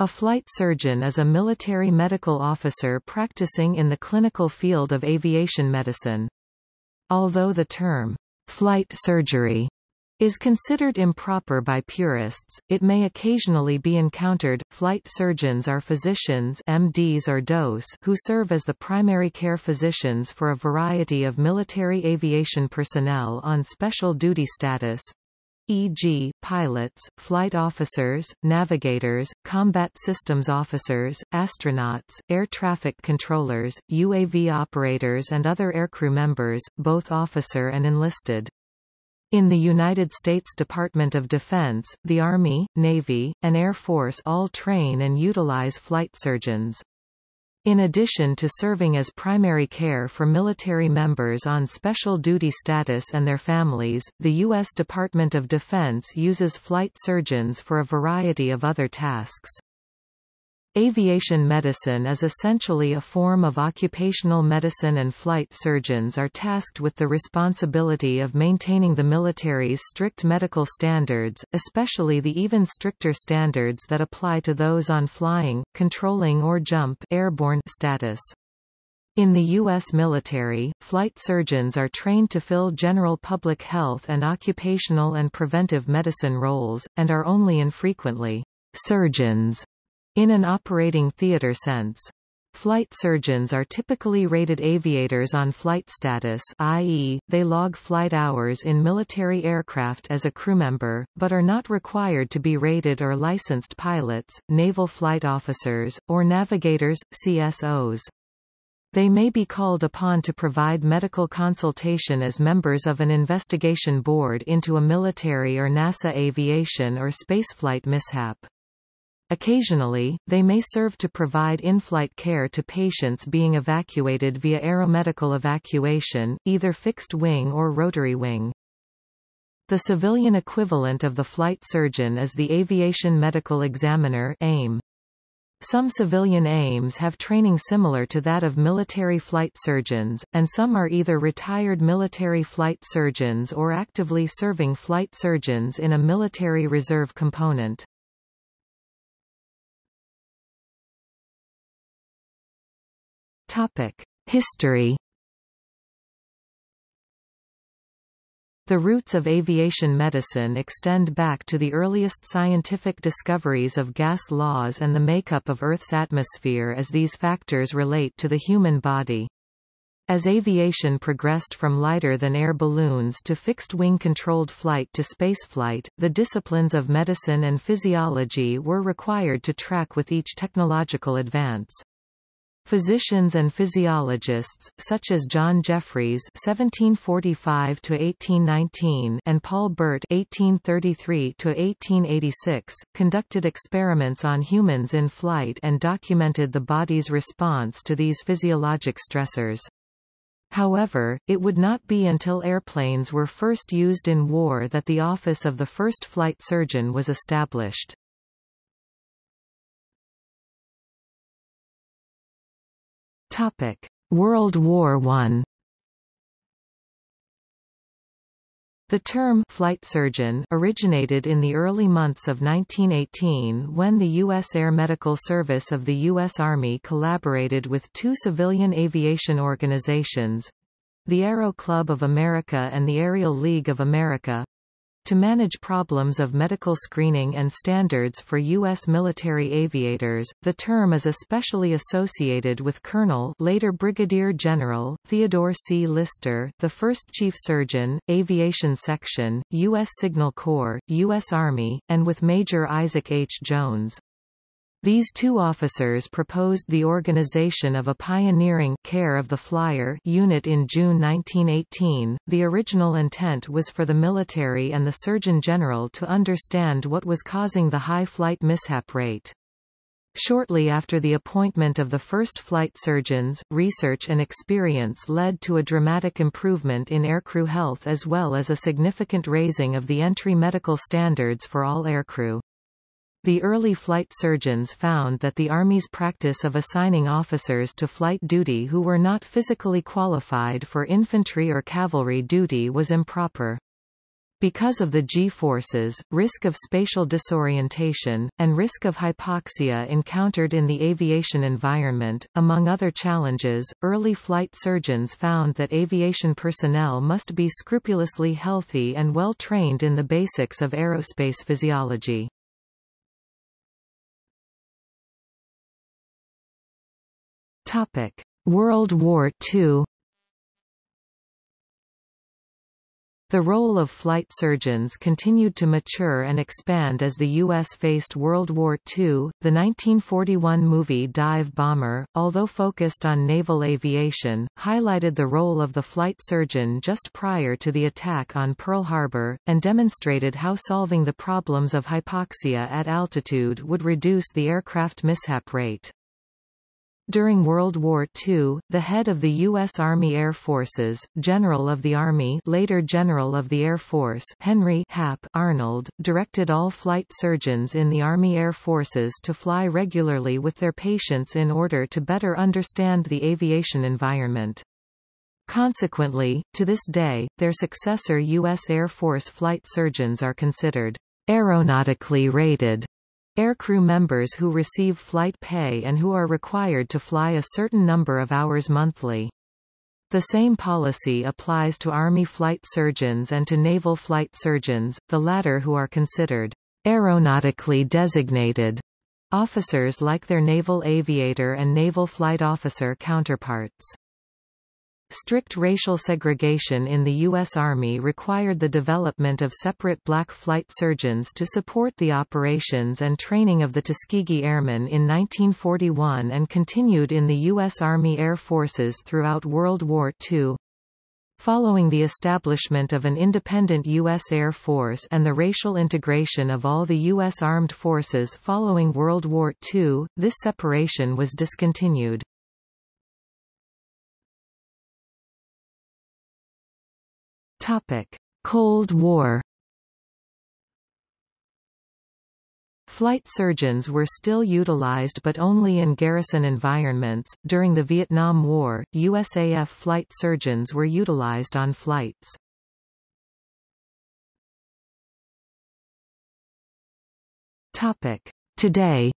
A flight surgeon is a military medical officer practicing in the clinical field of aviation medicine. Although the term, flight surgery, is considered improper by purists, it may occasionally be encountered. Flight surgeons are physicians MDs or DOS who serve as the primary care physicians for a variety of military aviation personnel on special duty status, e.g., pilots, flight officers, navigators, combat systems officers, astronauts, air traffic controllers, UAV operators and other aircrew members, both officer and enlisted. In the United States Department of Defense, the Army, Navy, and Air Force all train and utilize flight surgeons. In addition to serving as primary care for military members on special duty status and their families, the U.S. Department of Defense uses flight surgeons for a variety of other tasks. Aviation medicine is essentially a form of occupational medicine and flight surgeons are tasked with the responsibility of maintaining the military's strict medical standards, especially the even stricter standards that apply to those on flying, controlling or jump airborne status. In the U.S. military, flight surgeons are trained to fill general public health and occupational and preventive medicine roles, and are only infrequently surgeons in an operating theater sense. Flight surgeons are typically rated aviators on flight status i.e., they log flight hours in military aircraft as a crew member, but are not required to be rated or licensed pilots, naval flight officers, or navigators, CSOs. They may be called upon to provide medical consultation as members of an investigation board into a military or NASA aviation or spaceflight mishap. Occasionally, they may serve to provide in-flight care to patients being evacuated via aeromedical evacuation, either fixed wing or rotary wing. The civilian equivalent of the flight surgeon is the Aviation Medical Examiner AME. Some civilian AMEs have training similar to that of military flight surgeons, and some are either retired military flight surgeons or actively serving flight surgeons in a military reserve component. History The roots of aviation medicine extend back to the earliest scientific discoveries of gas laws and the makeup of Earth's atmosphere as these factors relate to the human body. As aviation progressed from lighter-than-air balloons to fixed-wing controlled flight to spaceflight, the disciplines of medicine and physiology were required to track with each technological advance. Physicians and physiologists, such as John Jeffries (1745–1819) and Paul Bert (1833–1886), conducted experiments on humans in flight and documented the body's response to these physiologic stressors. However, it would not be until airplanes were first used in war that the office of the first flight surgeon was established. Topic: World War I. The term flight surgeon originated in the early months of 1918 when the U.S. Air Medical Service of the U.S. Army collaborated with two civilian aviation organizations, the Aero Club of America and the Aerial League of America, to manage problems of medical screening and standards for U.S. military aviators, the term is especially associated with Colonel later Brigadier General, Theodore C. Lyster, the first Chief Surgeon, Aviation Section, U.S. Signal Corps, U.S. Army, and with Major Isaac H. Jones. These two officers proposed the organization of a pioneering care of the flyer unit in June 1918. The original intent was for the military and the Surgeon General to understand what was causing the high flight mishap rate. Shortly after the appointment of the first flight surgeons, research and experience led to a dramatic improvement in aircrew health as well as a significant raising of the entry medical standards for all aircrew. The early flight surgeons found that the Army's practice of assigning officers to flight duty who were not physically qualified for infantry or cavalry duty was improper. Because of the G-forces, risk of spatial disorientation, and risk of hypoxia encountered in the aviation environment, among other challenges, early flight surgeons found that aviation personnel must be scrupulously healthy and well trained in the basics of aerospace physiology. World War II The role of flight surgeons continued to mature and expand as the U.S. faced World War II. The 1941 movie Dive Bomber, although focused on naval aviation, highlighted the role of the flight surgeon just prior to the attack on Pearl Harbor, and demonstrated how solving the problems of hypoxia at altitude would reduce the aircraft mishap rate. During World War II, the head of the U.S. Army Air Forces, General of the Army later General of the Air Force Henry Hap Arnold, directed all flight surgeons in the Army Air Forces to fly regularly with their patients in order to better understand the aviation environment. Consequently, to this day, their successor U.S. Air Force flight surgeons are considered aeronautically rated Aircrew members who receive flight pay and who are required to fly a certain number of hours monthly. The same policy applies to Army flight surgeons and to naval flight surgeons, the latter who are considered aeronautically designated officers like their naval aviator and naval flight officer counterparts. Strict racial segregation in the U.S. Army required the development of separate black flight surgeons to support the operations and training of the Tuskegee Airmen in 1941 and continued in the U.S. Army Air Forces throughout World War II. Following the establishment of an independent U.S. Air Force and the racial integration of all the U.S. armed forces following World War II, this separation was discontinued. Topic: Cold War. Flight surgeons were still utilized but only in garrison environments. During the Vietnam War, USAF flight surgeons were utilized on flights. Topic: Today.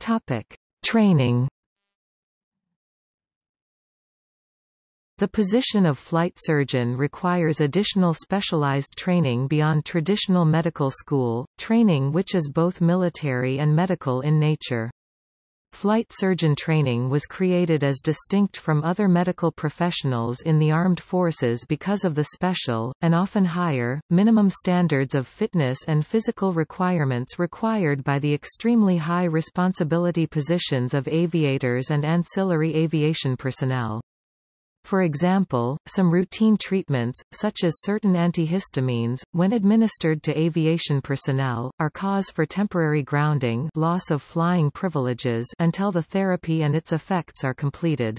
Topic: Training The position of flight surgeon requires additional specialized training beyond traditional medical school, training which is both military and medical in nature. Flight surgeon training was created as distinct from other medical professionals in the armed forces because of the special, and often higher, minimum standards of fitness and physical requirements required by the extremely high responsibility positions of aviators and ancillary aviation personnel. For example, some routine treatments, such as certain antihistamines, when administered to aviation personnel, are cause for temporary grounding loss of flying privileges until the therapy and its effects are completed.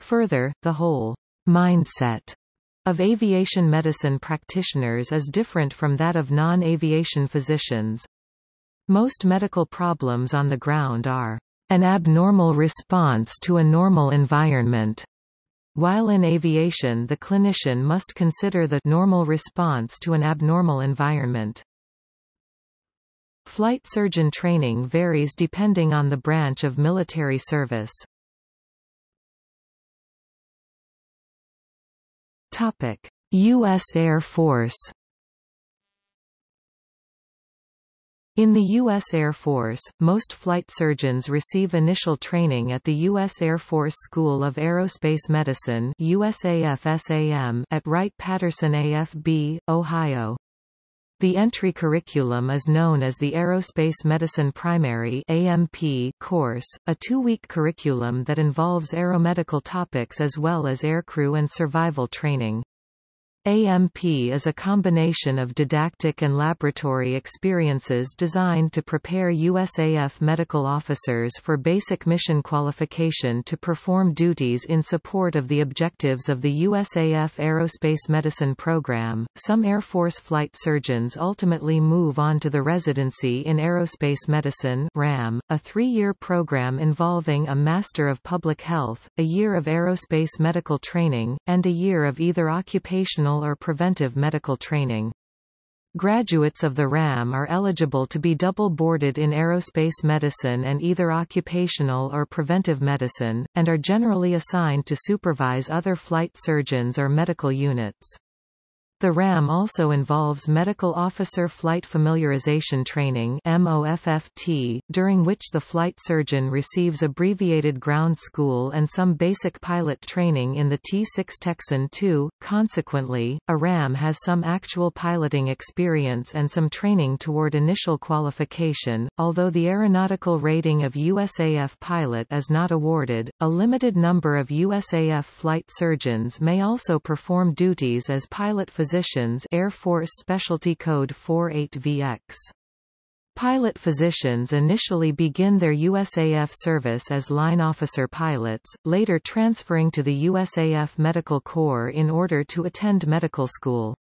Further, the whole mindset of aviation medicine practitioners is different from that of non-aviation physicians. Most medical problems on the ground are an abnormal response to a normal environment while in aviation the clinician must consider the normal response to an abnormal environment. Flight surgeon training varies depending on the branch of military service. Topic: U.S. Air Force In the U.S. Air Force, most flight surgeons receive initial training at the U.S. Air Force School of Aerospace Medicine USAF-SAM at Wright-Patterson AFB, Ohio. The entry curriculum is known as the Aerospace Medicine Primary AMP course, a two-week curriculum that involves aeromedical topics as well as aircrew and survival training. AMP is a combination of didactic and laboratory experiences designed to prepare USAF medical officers for basic mission qualification to perform duties in support of the objectives of the USAF Aerospace Medicine Program. Some Air Force flight surgeons ultimately move on to the Residency in Aerospace Medicine (RAM), a 3-year program involving a Master of Public Health, a year of aerospace medical training, and a year of either occupational or preventive medical training. Graduates of the RAM are eligible to be double-boarded in aerospace medicine and either occupational or preventive medicine, and are generally assigned to supervise other flight surgeons or medical units. The RAM also involves Medical Officer Flight Familiarization Training MOFFT, during which the flight surgeon receives abbreviated ground school and some basic pilot training in the T-6 Texan II. Consequently, a RAM has some actual piloting experience and some training toward initial qualification. Although the aeronautical rating of USAF pilot is not awarded, a limited number of USAF flight surgeons may also perform duties as pilot physicians physicians Air Force Specialty Code 48VX. Pilot physicians initially begin their USAF service as line officer pilots, later transferring to the USAF Medical Corps in order to attend medical school.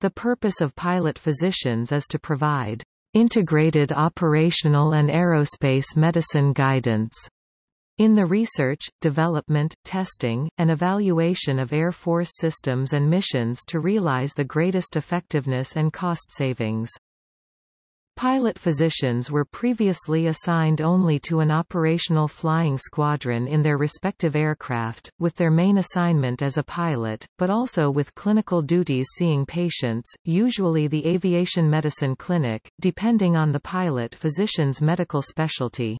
The purpose of pilot physicians is to provide integrated operational and aerospace medicine guidance in the research, development, testing, and evaluation of Air Force systems and missions to realize the greatest effectiveness and cost savings. Pilot physicians were previously assigned only to an operational flying squadron in their respective aircraft, with their main assignment as a pilot, but also with clinical duties seeing patients, usually the aviation medicine clinic, depending on the pilot physician's medical specialty.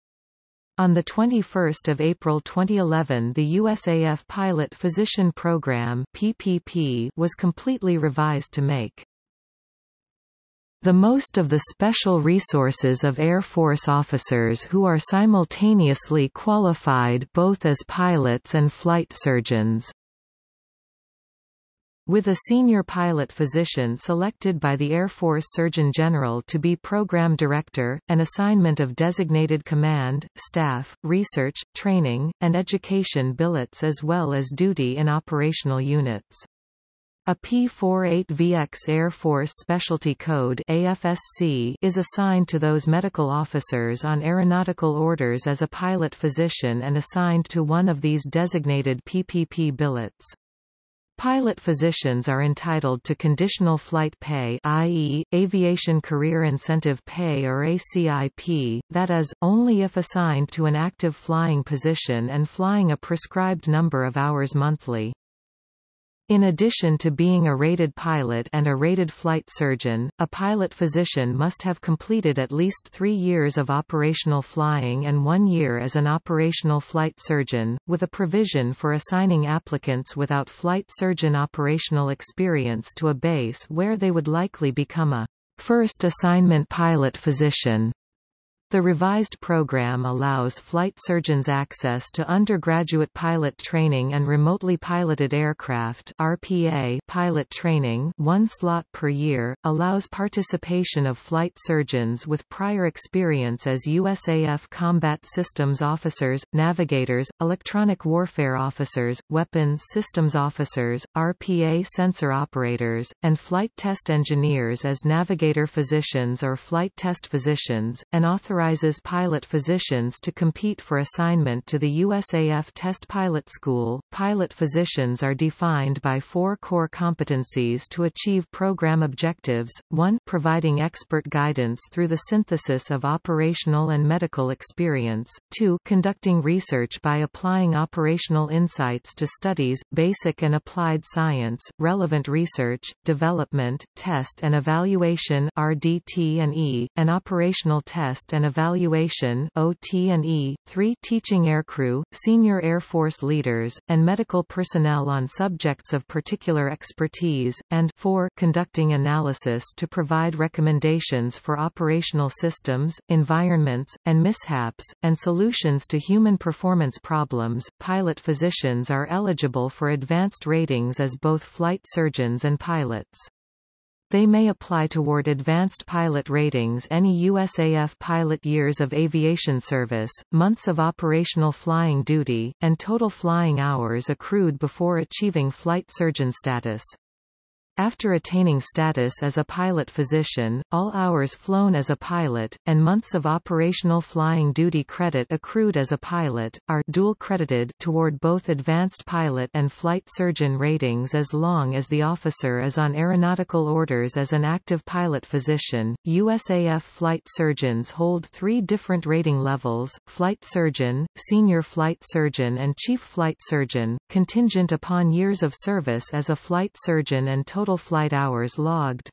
On 21 April 2011 the USAF Pilot Physician Program PPP was completely revised to make the most of the special resources of Air Force officers who are simultaneously qualified both as pilots and flight surgeons with a senior pilot physician selected by the Air Force Surgeon General to be Program Director, an assignment of designated command, staff, research, training, and education billets as well as duty in operational units. A P-48VX Air Force Specialty Code AFSC is assigned to those medical officers on aeronautical orders as a pilot physician and assigned to one of these designated PPP billets. Pilot physicians are entitled to conditional flight pay i.e., Aviation Career Incentive Pay or ACIP, that is, only if assigned to an active flying position and flying a prescribed number of hours monthly. In addition to being a rated pilot and a rated flight surgeon, a pilot physician must have completed at least three years of operational flying and one year as an operational flight surgeon, with a provision for assigning applicants without flight surgeon operational experience to a base where they would likely become a first assignment pilot physician. The revised program allows flight surgeons access to undergraduate pilot training and remotely piloted aircraft RPA pilot training one slot per year, allows participation of flight surgeons with prior experience as USAF combat systems officers, navigators, electronic warfare officers, weapons systems officers, RPA sensor operators, and flight test engineers as navigator physicians or flight test physicians, and authorized authorizes pilot physicians to compete for assignment to the USAF Test Pilot School. Pilot physicians are defined by four core competencies to achieve program objectives. 1. Providing expert guidance through the synthesis of operational and medical experience. 2. Conducting research by applying operational insights to studies, basic and applied science, relevant research, development, test and evaluation RDT and E, and operational test and Evaluation OT&E, 3 teaching aircrew, senior Air Force leaders, and medical personnel on subjects of particular expertise, and 4 conducting analysis to provide recommendations for operational systems, environments, and mishaps, and solutions to human performance problems. Pilot physicians are eligible for advanced ratings as both flight surgeons and pilots. They may apply toward advanced pilot ratings any USAF pilot years of aviation service, months of operational flying duty, and total flying hours accrued before achieving flight surgeon status. After attaining status as a pilot physician, all hours flown as a pilot, and months of operational flying duty credit accrued as a pilot, are dual credited toward both advanced pilot and flight surgeon ratings as long as the officer is on aeronautical orders as an active pilot physician. USAF flight surgeons hold three different rating levels, flight surgeon, senior flight surgeon and chief flight surgeon, contingent upon years of service as a flight surgeon and total total flight hours logged.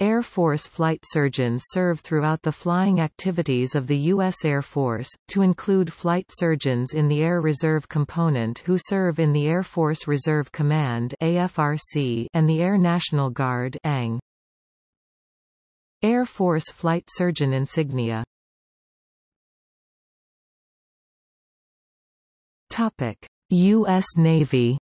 Air Force flight surgeons serve throughout the flying activities of the U.S. Air Force, to include flight surgeons in the Air Reserve Component who serve in the Air Force Reserve Command AFRC and the Air National Guard ANG. Air Force Flight Surgeon Insignia U.S. Navy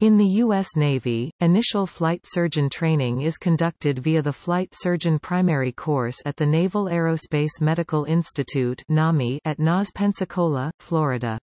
In the U.S. Navy, initial flight surgeon training is conducted via the Flight Surgeon Primary Course at the Naval Aerospace Medical Institute at NAS Pensacola, Florida.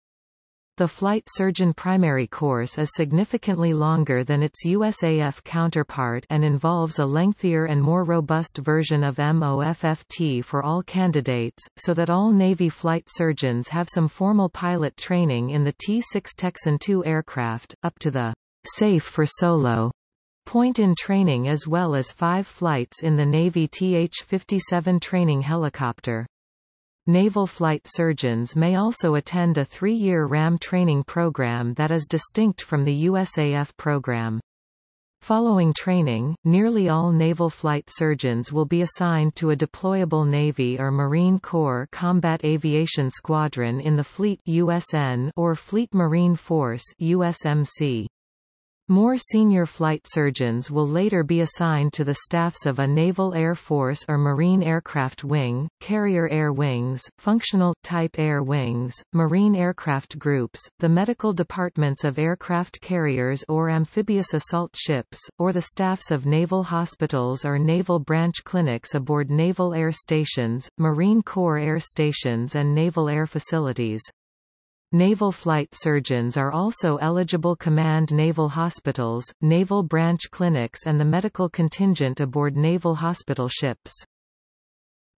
The Flight Surgeon Primary Course is significantly longer than its USAF counterpart and involves a lengthier and more robust version of MOFFT for all candidates, so that all Navy flight surgeons have some formal pilot training in the T-6 Texan II aircraft, up to the safe for solo point in training as well as five flights in the Navy TH-57 training helicopter. Naval flight surgeons may also attend a three-year RAM training program that is distinct from the USAF program. Following training, nearly all naval flight surgeons will be assigned to a deployable Navy or Marine Corps Combat Aviation Squadron in the Fleet USN or Fleet Marine Force USMC. More senior flight surgeons will later be assigned to the staffs of a Naval Air Force or Marine aircraft wing, carrier air wings, functional type air wings, marine aircraft groups, the medical departments of aircraft carriers or amphibious assault ships, or the staffs of naval hospitals or naval branch clinics aboard naval air stations, Marine Corps air stations and naval air facilities. Naval flight surgeons are also eligible command naval hospitals, naval branch clinics and the medical contingent aboard naval hospital ships.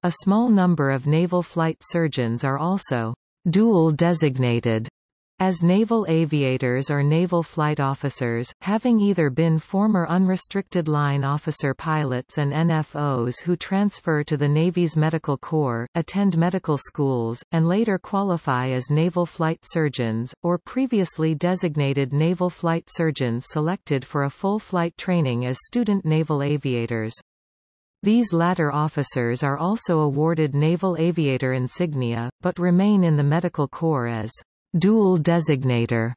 A small number of naval flight surgeons are also dual designated as naval aviators or naval flight officers, having either been former unrestricted line officer pilots and NFOs who transfer to the Navy's Medical Corps, attend medical schools, and later qualify as naval flight surgeons, or previously designated naval flight surgeons selected for a full flight training as student naval aviators. These latter officers are also awarded Naval Aviator insignia, but remain in the Medical Corps as dual designator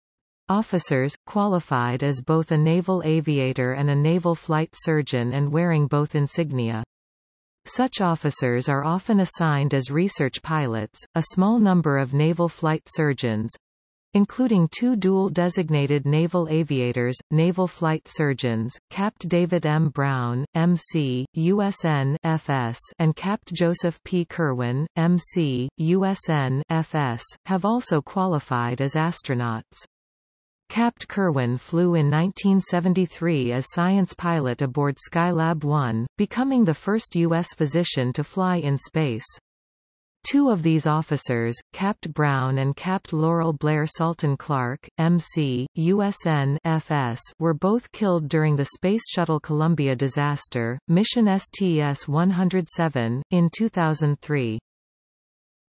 officers, qualified as both a naval aviator and a naval flight surgeon and wearing both insignia. Such officers are often assigned as research pilots. A small number of naval flight surgeons, including two dual designated naval aviators, naval flight surgeons, Capt. David M. Brown, M.C., USN FS, and Capt. Joseph P. Kerwin, M.C., USN FS, have also qualified as astronauts. Capt. Kerwin flew in 1973 as science pilot aboard Skylab 1, becoming the first U.S. physician to fly in space. Two of these officers, Capt. Brown and Capt. Laurel Blair Salton Clark, M.C., USN FS, were both killed during the Space Shuttle Columbia disaster, mission STS-107, in 2003.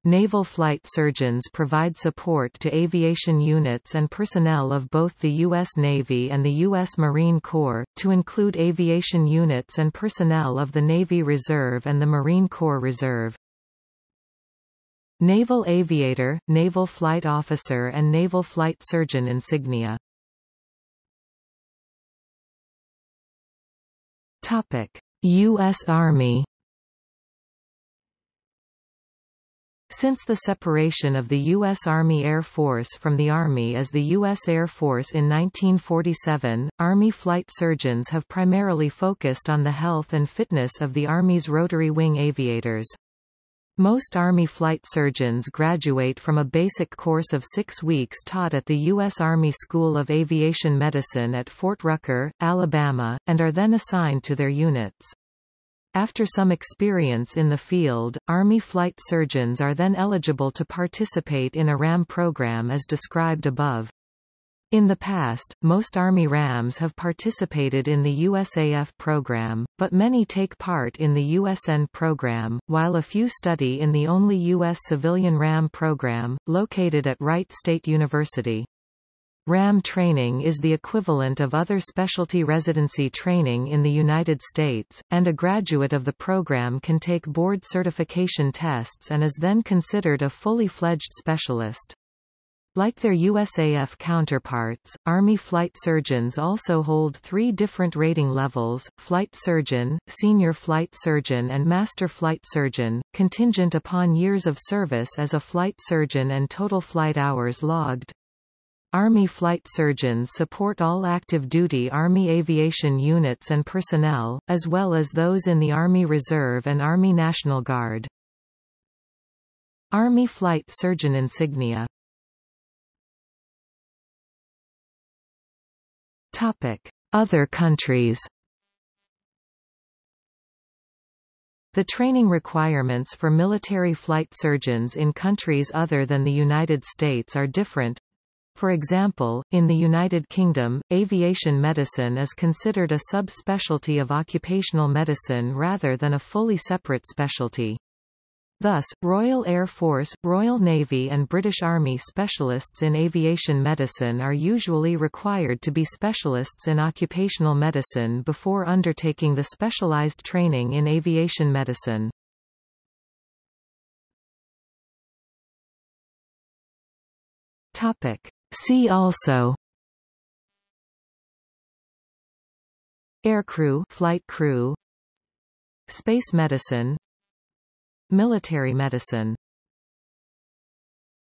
Naval flight surgeons provide support to aviation units and personnel of both the U.S. Navy and the U.S. Marine Corps, to include aviation units and personnel of the Navy Reserve and the Marine Corps Reserve. Naval Aviator, Naval Flight Officer and Naval Flight Surgeon insignia Topic: U.S. Army Since the separation of the U.S. Army Air Force from the Army as the U.S. Air Force in 1947, Army flight surgeons have primarily focused on the health and fitness of the Army's rotary wing aviators. Most Army flight surgeons graduate from a basic course of six weeks taught at the U.S. Army School of Aviation Medicine at Fort Rucker, Alabama, and are then assigned to their units. After some experience in the field, Army flight surgeons are then eligible to participate in a RAM program as described above. In the past, most Army RAMs have participated in the USAF program, but many take part in the USN program, while a few study in the only U.S. civilian RAM program, located at Wright State University. RAM training is the equivalent of other specialty residency training in the United States, and a graduate of the program can take board certification tests and is then considered a fully fledged specialist. Like their USAF counterparts, Army flight surgeons also hold three different rating levels, flight surgeon, senior flight surgeon and master flight surgeon, contingent upon years of service as a flight surgeon and total flight hours logged. Army flight surgeons support all active duty Army aviation units and personnel, as well as those in the Army Reserve and Army National Guard. Army flight surgeon insignia Topic: Other countries. The training requirements for military flight surgeons in countries other than the United States are different. For example, in the United Kingdom, aviation medicine is considered a subspecialty of occupational medicine rather than a fully separate specialty. Thus, Royal Air Force, Royal Navy and British Army specialists in aviation medicine are usually required to be specialists in occupational medicine before undertaking the specialized training in aviation medicine. See also Aircrew flight crew Space medicine Military medicine